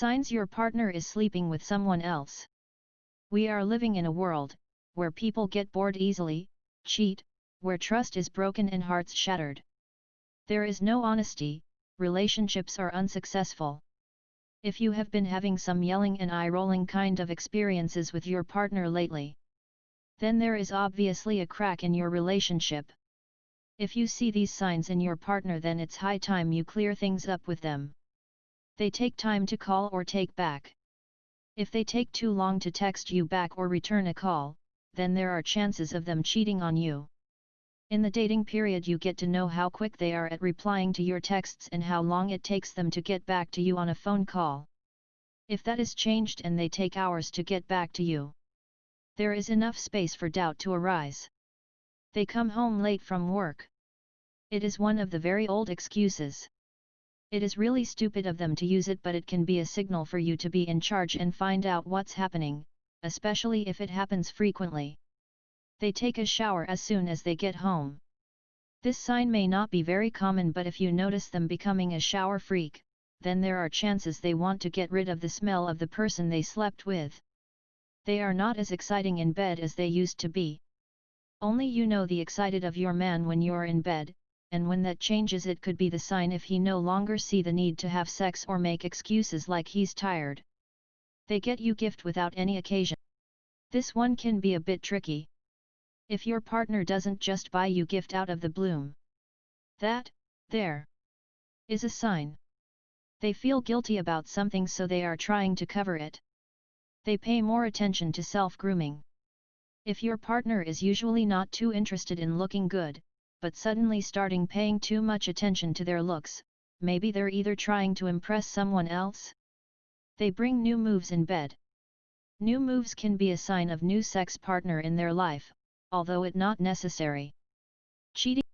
Signs your partner is sleeping with someone else. We are living in a world, where people get bored easily, cheat, where trust is broken and hearts shattered. There is no honesty, relationships are unsuccessful. If you have been having some yelling and eye-rolling kind of experiences with your partner lately, then there is obviously a crack in your relationship. If you see these signs in your partner then it's high time you clear things up with them. They take time to call or take back. If they take too long to text you back or return a call, then there are chances of them cheating on you. In the dating period you get to know how quick they are at replying to your texts and how long it takes them to get back to you on a phone call. If that is changed and they take hours to get back to you, there is enough space for doubt to arise. They come home late from work. It is one of the very old excuses. It is really stupid of them to use it but it can be a signal for you to be in charge and find out what's happening, especially if it happens frequently. They take a shower as soon as they get home. This sign may not be very common but if you notice them becoming a shower freak, then there are chances they want to get rid of the smell of the person they slept with. They are not as exciting in bed as they used to be. Only you know the excited of your man when you're in bed, and when that changes it could be the sign if he no longer see the need to have sex or make excuses like he's tired. They get you gift without any occasion. This one can be a bit tricky. If your partner doesn't just buy you gift out of the bloom. That, there, is a sign. They feel guilty about something so they are trying to cover it. They pay more attention to self-grooming. If your partner is usually not too interested in looking good, but suddenly starting paying too much attention to their looks, maybe they're either trying to impress someone else. They bring new moves in bed. New moves can be a sign of new sex partner in their life, although it not necessary. Cheating